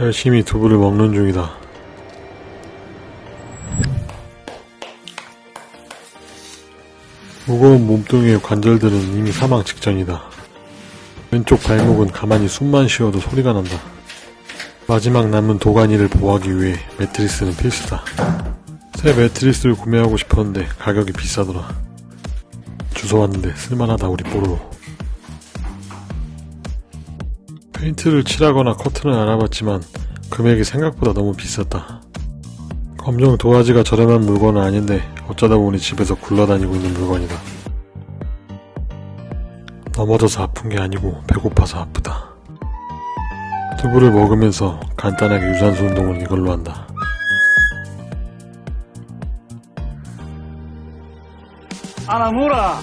열심히 두부를 먹는 중이다. 무거운 몸뚱이의 관절들은 이미 사망 직전이다. 왼쪽 발목은 가만히 숨만 쉬어도 소리가 난다. 마지막 남은 도가니를 보호하기 위해 매트리스는 필수다. 새 매트리스를 구매하고 싶었는데 가격이 비싸더라. 주워 왔는데 쓸만하다 우리 뽀로로. 페인트를 칠하거나 커튼을 알아봤지만 금액이 생각보다 너무 비쌌다. 검정 도화지가 저렴한 물건은 아닌데 어쩌다 보니 집에서 굴러다니고 있는 물건이다. 넘어져서 아픈 게 아니고 배고파서 아프다. 두부를 먹으면서 간단하게 유산소 운동을 이걸로 한다. 아나무라